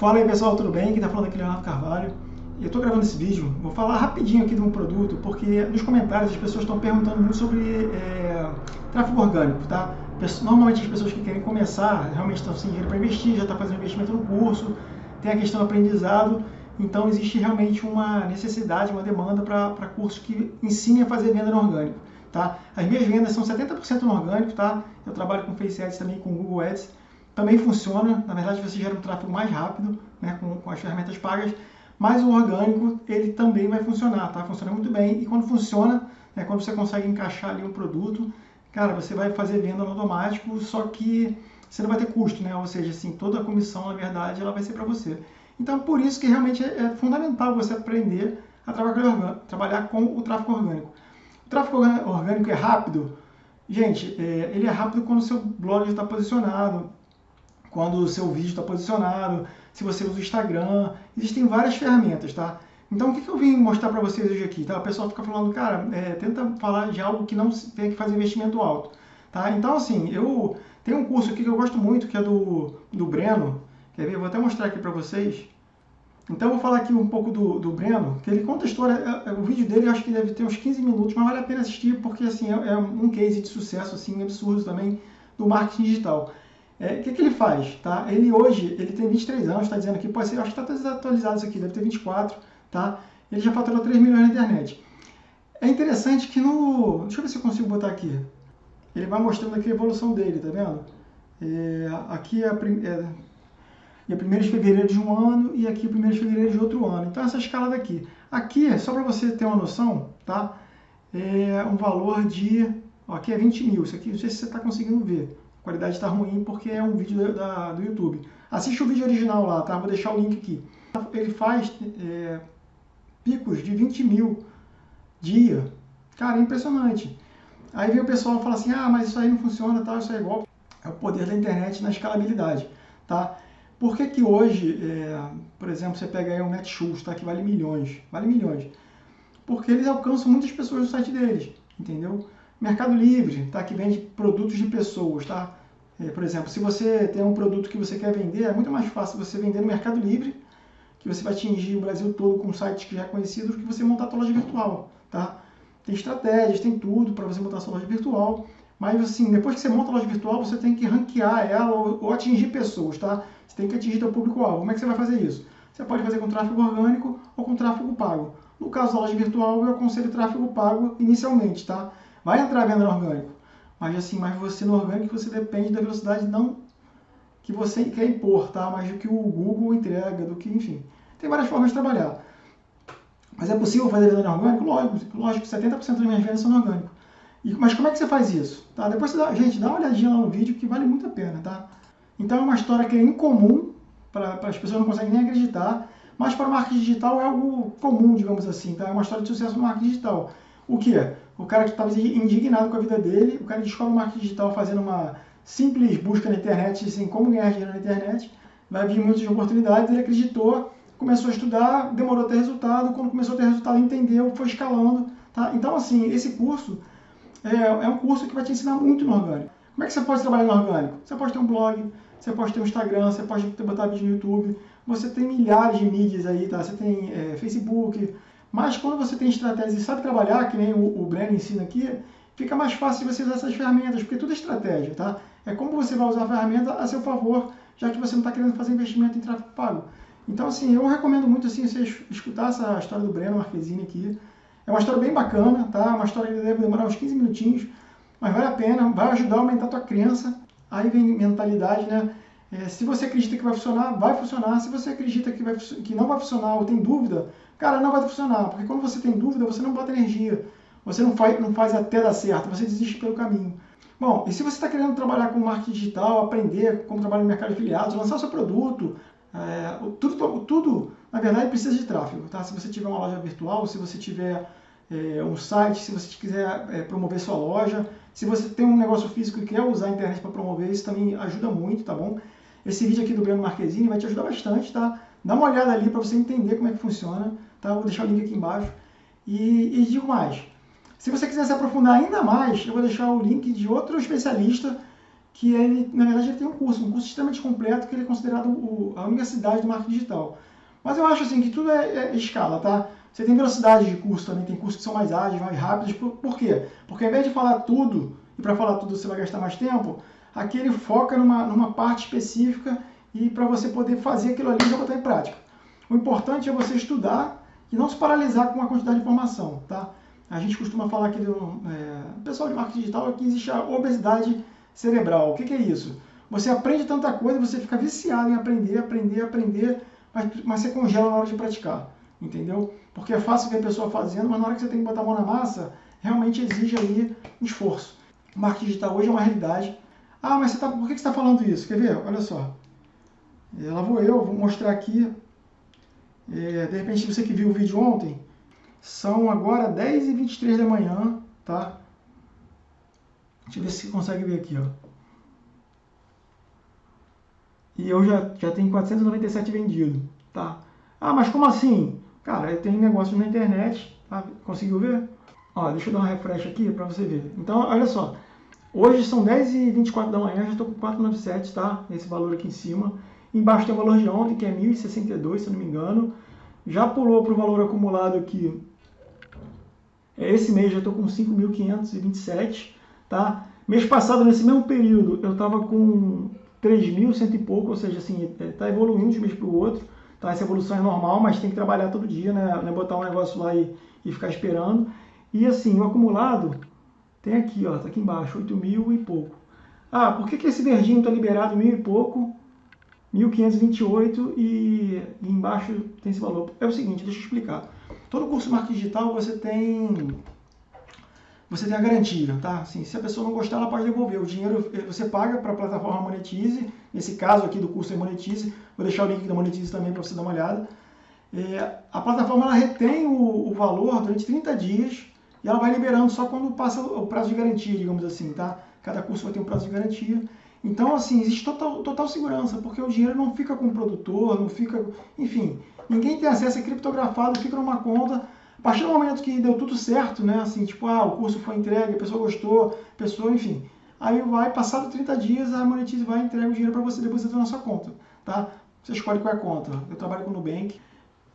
Fala aí pessoal, tudo bem? Quem está falando aqui é Leonardo Carvalho. Eu estou gravando esse vídeo, vou falar rapidinho aqui de um produto, porque nos comentários as pessoas estão perguntando muito sobre é, tráfego orgânico, tá? Normalmente as pessoas que querem começar realmente estão sem dinheiro para investir, já tá fazendo investimento no curso, tem a questão do aprendizado, então existe realmente uma necessidade, uma demanda para cursos que ensinem a fazer venda no orgânico, tá? As minhas vendas são 70% no orgânico, tá? Eu trabalho com Face Ads também, com Google Ads, também funciona, na verdade você gera um tráfego mais rápido né, com, com, as ferramentas pagas, mas o orgânico ele também vai funcionar, tá? Funciona muito bem e quando funciona, né, quando você consegue encaixar ali um produto, cara, você vai fazer venda no automático, só que você não vai ter custo, né? Ou seja, assim, toda a comissão, na verdade, ela vai ser para você. Então, por isso que realmente é, é fundamental você aprender a trabalhar, trabalhar com o tráfego orgânico. O tráfego orgânico é rápido? Gente, é, ele é rápido quando o seu blog está posicionado, quando o seu vídeo está posicionado, se você usa o Instagram, existem várias ferramentas, tá? Então, o que, que eu vim mostrar para vocês hoje aqui? Tá? O pessoal fica falando, cara, é, tenta falar de algo que não tem que fazer investimento alto, tá? Então, assim, eu tenho um curso aqui que eu gosto muito, que é do, do Breno, quer ver? Vou até mostrar aqui para vocês. Então, eu vou falar aqui um pouco do, do Breno, que ele conta a história, é, é, o vídeo dele eu acho que deve ter uns 15 minutos, mas vale a pena assistir, porque, assim, é, é um case de sucesso, assim, absurdo também, do marketing digital. É, o que, que, ele faz? Tá? Ele hoje, ele tem 23 anos, está dizendo aqui, pode ser, acho que está desatualizado isso aqui, deve ter 24, tá? Ele já faturou 3 milhões na internet. É interessante que no... Deixa eu ver se eu consigo botar aqui. Ele vai mostrando aqui a evolução dele, tá vendo? É, aqui é a, é, é 1 de fevereiro de um ano e aqui é 1 de fevereiro de outro ano. Então essa escala daqui. Aqui, só para você ter uma noção, tá? É um valor de... Ó, aqui é 20 mil, isso aqui, não sei se você está conseguindo ver. A qualidade está ruim porque é um vídeo da, do YouTube. Assiste o vídeo original lá, tá? Vou deixar o link aqui. Ele faz é, picos de 20 mil dia. Cara, é impressionante. Aí vem o pessoal e fala assim, ah, mas isso aí não funciona, tal, isso é igual. É o poder da internet na escalabilidade, tá? Por que que hoje, é, por exemplo, você pega aí um Netshoes, tá? Que vale milhões, vale milhões. Porque eles alcançam muitas pessoas no site deles, entendeu? Mercado Livre, tá? que vende produtos de pessoas. Tá? É, por exemplo, se você tem um produto que você quer vender, é muito mais fácil você vender no Mercado Livre, que você vai atingir o Brasil todo com sites que já é conhecidos, do que você montar a sua loja virtual. Tá? Tem estratégias, tem tudo para você montar a sua loja virtual, mas assim, depois que você monta a loja virtual, você tem que ranquear ela ou, ou atingir pessoas, tá? Você tem que atingir o público-alvo. Como é que você vai fazer isso? Você pode fazer com tráfego orgânico ou com tráfego pago. No caso da loja virtual, eu aconselho tráfego pago inicialmente, tá? Vai entrar venda no orgânico, mas assim, mas você no orgânico você depende da velocidade não que você quer impor, tá? Mas do que o Google entrega, do que, enfim. Tem várias formas de trabalhar. Mas é possível fazer venda no orgânico? Lógico, lógico 70% das minhas vendas são no orgânico. E, mas como é que você faz isso? Tá? Depois dá, gente, dá uma olhadinha lá no vídeo que vale muito a pena, tá? Então é uma história que é incomum, para as pessoas não conseguem nem acreditar, mas para o marketing digital é algo comum, digamos assim, tá? É uma história de sucesso no marketing digital. O que? O cara que estava indignado com a vida dele, o cara descobre o marketing digital fazendo uma simples busca na internet, assim, como ganhar dinheiro na internet, vai vir muitas oportunidades, ele acreditou, começou a estudar, demorou a ter resultado, quando começou a ter resultado, entendeu, foi escalando. Tá? Então, assim, esse curso é, é um curso que vai te ensinar muito no orgânico. Como é que você pode trabalhar no orgânico? Você pode ter um blog, você pode ter um Instagram, você pode botar vídeo no YouTube, você tem milhares de mídias aí, tá? Você tem é, Facebook, mas quando você tem estratégia e sabe trabalhar, que nem o, o Breno ensina aqui, fica mais fácil você usar essas ferramentas, porque tudo é estratégia, tá? É como você vai usar a ferramenta a seu favor, já que você não está querendo fazer investimento em tráfego pago. Então, assim, eu recomendo muito assim, você escutar essa história do Breno Marquezine aqui. É uma história bem bacana, tá? Uma história que deve demorar uns 15 minutinhos, mas vale a pena, vai ajudar a aumentar a tua crença. Aí vem mentalidade, né? É, se você acredita que vai funcionar, vai funcionar. Se você acredita que, vai, que não vai funcionar ou tem dúvida, Cara, não vai funcionar, porque quando você tem dúvida, você não bota energia. Você não faz, não faz até dar certo, você desiste pelo caminho. Bom, e se você está querendo trabalhar com marketing digital, aprender como trabalhar no mercado de afiliados, lançar o seu produto, é, tudo, tudo, na verdade, precisa de tráfego. Tá? Se você tiver uma loja virtual, se você tiver é, um site, se você quiser é, promover sua loja, se você tem um negócio físico e quer usar a internet para promover, isso também ajuda muito, tá bom? Esse vídeo aqui do Breno Marquezine vai te ajudar bastante, tá? Dá uma olhada ali para você entender como é que funciona. Tá? vou deixar o link aqui embaixo. E, e digo mais, se você quiser se aprofundar ainda mais, eu vou deixar o link de outro especialista que ele, na verdade, ele tem um curso, um curso extremamente completo, que ele é considerado o, a universidade do marketing digital. Mas eu acho assim que tudo é, é escala, tá? Você tem velocidade de curso também, tem cursos que são mais ágeis, mais rápidos. Por, por quê? Porque ao invés de falar tudo, e para falar tudo você vai gastar mais tempo, aqui ele foca numa, numa parte específica e para você poder fazer aquilo ali e já botar em prática. O importante é você estudar e não se paralisar com a quantidade de informação, tá? A gente costuma falar aqui do é, pessoal de marketing digital que existe a obesidade cerebral. O que, que, é isso? Você aprende tanta coisa, você fica viciado em aprender, aprender, aprender, mas, mas você congela na hora de praticar, entendeu? Porque é fácil ver a pessoa fazendo, mas na hora que você tem que botar a mão na massa, realmente exige aí um esforço. O marketing digital hoje é uma realidade. Ah, mas você tá, por que você está falando isso? Quer ver? Olha só. É, lá vou eu, vou mostrar aqui. É, de repente, você que viu o vídeo ontem, são agora 10h23 da manhã, tá? Deixa eu ver se você consegue ver aqui, ó. E eu já, já tenho 497 vendido, tá? Ah, mas como assim? Cara, eu tenho negócios na internet, tá? conseguiu ver? Ó, deixa eu dar uma refresh aqui para você ver. Então, olha só. Hoje são 10h24 da manhã, já estou com 497, tá? Esse valor aqui em cima. Embaixo tem o valor de ontem, que é 1.062, se eu não me engano. Já pulou para o valor acumulado aqui. Esse mês já estou com 5.527, tá? Mês passado, nesse mesmo período, eu estava com 3.100 e pouco, ou seja, assim, está evoluindo de um mês para o outro. Tá? Essa evolução é normal, mas tem que trabalhar todo dia, né? É botar um negócio lá e, e ficar esperando. E assim, o acumulado tem aqui, ó, tá aqui embaixo, 8 mil e pouco. Ah, por que, que esse verdinho está liberado mil e pouco, 1.528 e, e embaixo tem esse valor? É o seguinte, deixa eu explicar. Todo curso de marketing digital você tem você tem a garantia, tá? Assim, se a pessoa não gostar, ela pode devolver. O dinheiro você paga para a plataforma Monetize, nesse caso aqui do curso é Monetize, vou deixar o link da Monetize também para você dar uma olhada. É, a plataforma ela retém o, o, valor durante 30 dias e ela vai liberando só quando passa o prazo de garantia, digamos assim, tá? Cada curso vai ter um prazo de garantia. Então, assim, existe total, total segurança, porque o dinheiro não fica com o produtor, não fica... Enfim, ninguém tem acesso, é criptografado, fica numa conta a partir do momento que deu tudo certo, né? Assim, tipo, ah, o curso foi entregue, a pessoa gostou, a pessoa, enfim. Aí vai, passado 30 dias, a Monetize vai entregar o dinheiro para você depositar na sua conta, tá? Você escolhe qual é a conta. Eu trabalho com o Nubank.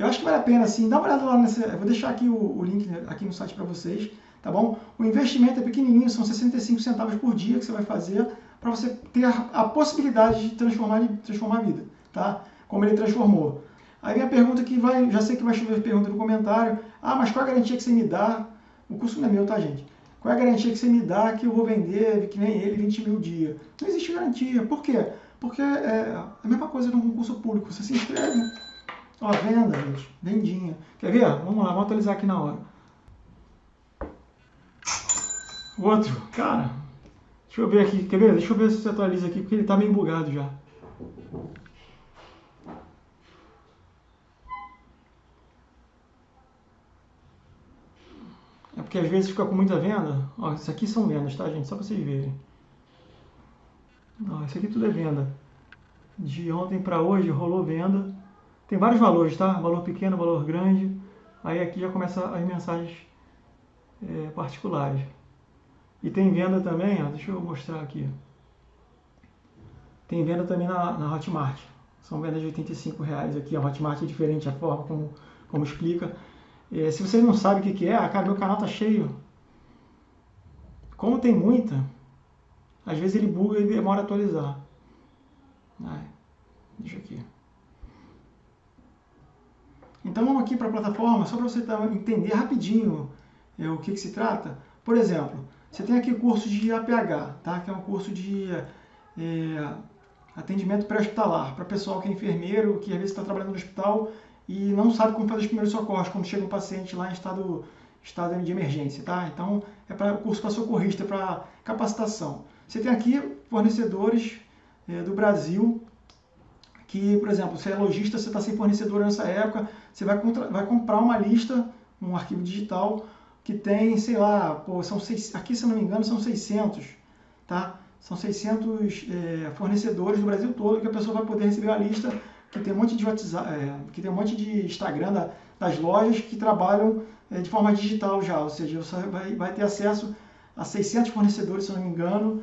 Eu acho que vale a pena, assim, dá uma olhada lá nessa... Eu vou deixar aqui o, o link aqui no site para vocês, tá bom? O investimento é pequenininho, são 65 centavos por dia que você vai fazer para você ter a, a, possibilidade de transformar, de transformar a vida, tá? Como ele transformou. Aí vem a pergunta que vai, já sei que vai chover pergunta no comentário. Ah, mas qual a garantia que você me dá? O curso não é meu, tá, gente? Qual é a garantia que você me dá que eu vou vender, que nem ele, 20 mil dia? Não existe garantia. Por quê? Porque é a mesma coisa num concurso público. Você se inscreve, ó, venda, gente, vendinha. Quer ver? Vamos lá, vamos atualizar aqui na hora. Outro, cara, deixa eu ver aqui, quer ver? Deixa eu ver se você atualiza aqui, porque ele tá meio bugado já. É porque às vezes fica com muita venda. Ó, isso aqui são vendas, tá, gente? Só para vocês verem. Ó, isso aqui tudo é venda. De ontem para hoje rolou venda. Tem vários valores, tá? Valor pequeno, valor grande. Aí aqui já começa as mensagens é, particulares. E tem venda também, ó, deixa eu mostrar aqui. Tem venda também na, na Hotmart. São vendas de 85 reais aqui. A Hotmart é diferente a forma como, como explica. É, se você não sabe o que, que é, ah, cara, meu canal tá cheio. Como tem muita, às vezes ele buga e demora a atualizar. Ai, deixa aqui. Então vamos aqui para a plataforma, só para você tá, entender rapidinho é, o que, que se trata. Por exemplo, você tem aqui o curso de APH, tá? que é um curso de é, atendimento pré-hospitalar, para pessoal que é enfermeiro, que às vezes está trabalhando no hospital e não sabe como fazer os primeiros socorros quando chega um paciente lá em estado, estado de emergência, tá? Então, é para curso para socorrista, para capacitação. Você tem aqui fornecedores é, do Brasil que, por exemplo, se é lojista, você está sem fornecedor nessa época, você vai, contra, vai comprar uma lista, um arquivo digital, que tem, sei lá, pô, são seis, aqui se não me engano são 600, tá? São 600 é, fornecedores do Brasil todo que a pessoa vai poder receber a lista que tem um monte de WhatsApp, é, que tem um monte de Instagram da, das lojas que trabalham é, de forma digital já, ou seja, você vai, vai ter acesso a 600 fornecedores, se não me engano,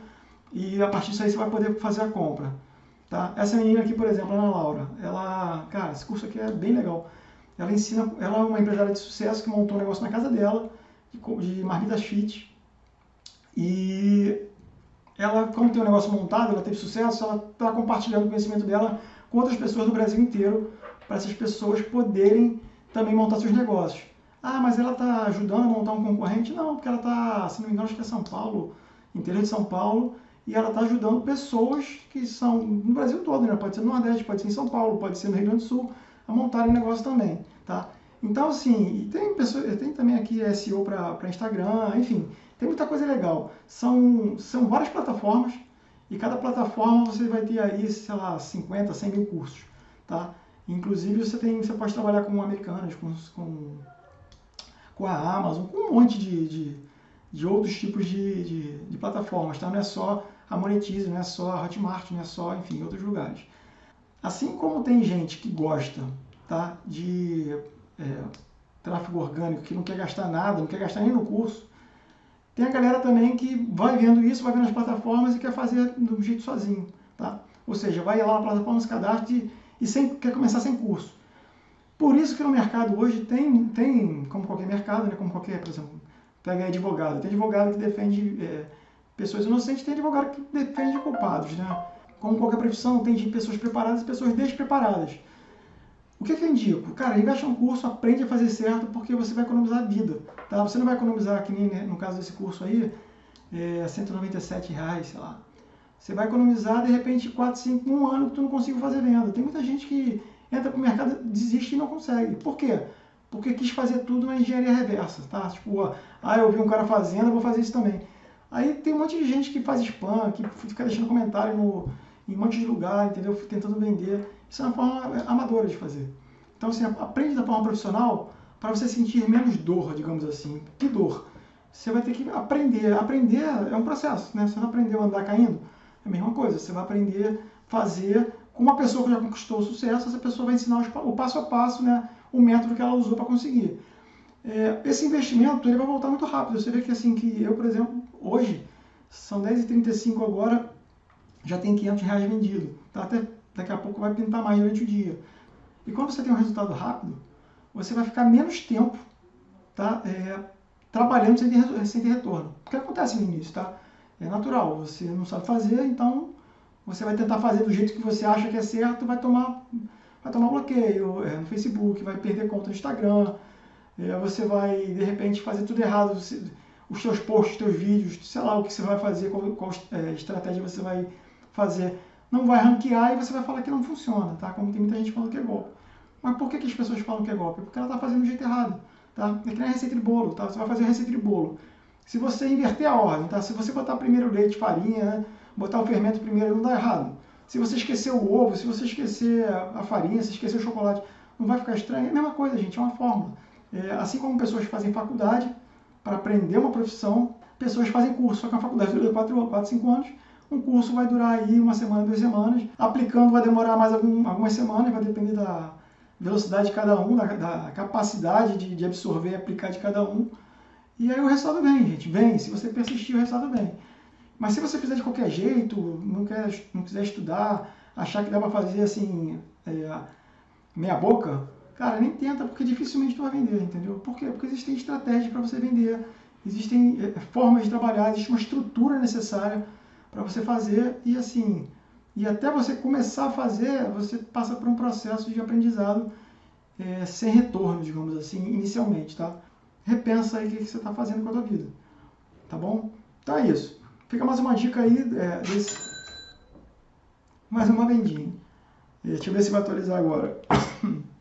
e a partir disso aí você vai poder fazer a compra. Tá? Essa menina aqui, por exemplo, Ana Laura, ela, cara, esse curso aqui é bem legal. Ela ensina, ela é uma empresária de sucesso que montou um negócio na casa dela, de, de marmitas fit, e ela, como tem um negócio montado, ela teve sucesso, ela está compartilhando o conhecimento dela com outras pessoas do Brasil inteiro, para essas pessoas poderem também montar seus negócios. Ah, mas ela está ajudando a montar um concorrente? Não, porque ela está, se não me engano, acho que é São Paulo, interior de São Paulo, e ela está ajudando pessoas que são no Brasil todo, né? pode ser no Nordeste, pode ser em São Paulo, pode ser no Rio Grande do Sul, a montarem negócio também, tá? Então, assim, tem, pessoas, tem também aqui SEO para Instagram, enfim, tem muita coisa legal. São, são várias plataformas e cada plataforma você vai ter aí, sei lá, 50, 100 mil cursos, tá? Inclusive, você, tem, você pode trabalhar com americanas, com, com, com a Amazon, com um monte de, de, de outros tipos de, de, de plataformas, tá? Não é só a Monetize, não é só a Hotmart, não é só, enfim, outros lugares. Assim como tem gente que gosta tá, de é, tráfego orgânico, que não quer gastar nada, não quer gastar nem no curso, tem a galera também que vai vendo isso, vai vendo as plataformas e quer fazer do jeito sozinho. Tá? Ou seja, vai lá na plataforma, se cadastra e, e sem, quer começar sem curso. Por isso que no mercado hoje tem, tem como qualquer mercado, né, como qualquer, por exemplo, pega advogado. Tem advogado que defende é, pessoas inocentes, tem advogado que defende culpados. Né? Como qualquer profissão, tem pessoas preparadas e pessoas despreparadas. O que, que eu indico? Cara, investe um curso, aprende a fazer certo, porque você vai economizar vida. Tá? Você não vai economizar, que nem né, no caso desse curso aí, é, 197 reais, sei lá. Você vai economizar, de repente, 4, 5, um ano que tu não consiga fazer venda. Tem muita gente que entra pro mercado, desiste e não consegue. Por quê? Porque quis fazer tudo na engenharia reversa, tá? Tipo, ah, eu vi um cara fazendo, eu vou fazer isso também. Aí tem um monte de gente que faz spam, que fica deixando comentário no, em um monte de lugar, entendeu? Tentando vender. Isso é uma forma amadora de fazer. Então, assim, aprende da forma profissional para você sentir menos dor, digamos assim. Que dor? Você vai ter que aprender. Aprender é um processo, né? Você não aprendeu a andar caindo, é a mesma coisa. Você vai aprender a fazer com uma pessoa que já conquistou o sucesso, essa pessoa vai ensinar o passo a passo, né? O método que ela usou para conseguir. É, esse investimento ele vai voltar muito rápido. Você vê que assim que eu, por exemplo, hoje são 10h35 agora, já tem 500 reais vendido. Tá? Até daqui a pouco vai pintar mais durante o dia. E quando você tem um resultado rápido, você vai ficar menos tempo tá? É, trabalhando sem ter, sem ter retorno. O que acontece no início, tá? É natural, você não sabe fazer, então você vai tentar fazer do jeito que você acha que é certo, vai tomar, vai tomar bloqueio é, no Facebook, vai perder conta no Instagram, é, você vai, de repente, fazer tudo errado, os seus posts, os seus vídeos, sei lá o que você vai fazer, qual, qual é, estratégia você vai fazer, não vai ranquear e você vai falar que não funciona, tá? Como tem muita gente falando que é golpe. Mas por que, que as pessoas falam que é golpe? Porque ela está fazendo do jeito errado, tá? É que nem a receita de bolo, tá? Você vai fazer a receita de bolo. Se você inverter a ordem, tá? Se você botar primeiro leite, farinha, né? botar o fermento primeiro, não dá errado. Se você esquecer o ovo, se você esquecer a farinha, se esquecer o chocolate, não vai ficar estranho. É a mesma coisa, gente, é uma fórmula. É, assim como pessoas fazem faculdade para aprender uma profissão, pessoas fazem curso, só que a faculdade dura 4, 4 5 anos, um curso vai durar aí uma semana, duas semanas. Aplicando vai demorar mais algum, algumas semanas, vai depender da velocidade de cada um, da, da capacidade de, de, absorver e aplicar de cada um. E aí o resultado vem, gente. Vem. Se você persistir, o resultado vem. Mas se você fizer de qualquer jeito, não, quer, não quiser estudar, achar que dá para fazer assim, é, meia boca, cara, nem tenta, porque dificilmente tu vai vender, entendeu? Por quê? Porque existem estratégias para você vender, existem é, formas de trabalhar, existe uma estrutura necessária para você fazer e assim, e até você começar a fazer, você passa por um processo de aprendizado é, sem retorno, digamos assim, inicialmente, tá? Repensa aí o que, que você está fazendo com a tua vida, tá bom? Então é isso. Fica mais uma dica aí é, desse... Mais uma vendinha. Deixa eu ver se vai atualizar agora.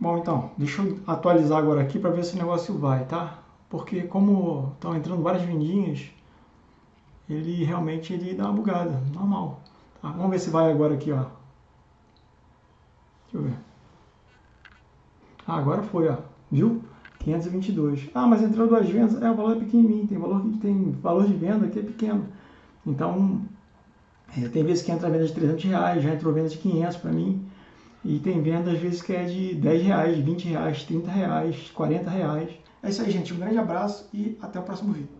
Bom, então, deixa eu atualizar agora aqui para ver se o negócio vai, tá? Porque como estão entrando várias vendinhas, ele realmente ele dá uma bugada, normal. Tá? Vamos ver se vai agora aqui, ó. Deixa eu ver. Ah, agora foi, ó. Viu? 522. Ah, mas entrou duas vendas. É, o valor é pequenininho. Tem valor, tem valor de venda que é pequeno. Então, é, tem vezes que entra venda de 300 reais, já entrou venda de 500 para mim. E tem venda às vezes que é de 10 reais, 20 reais, 30 reais, 40 reais. É isso aí, gente. Um grande abraço e até o próximo vídeo.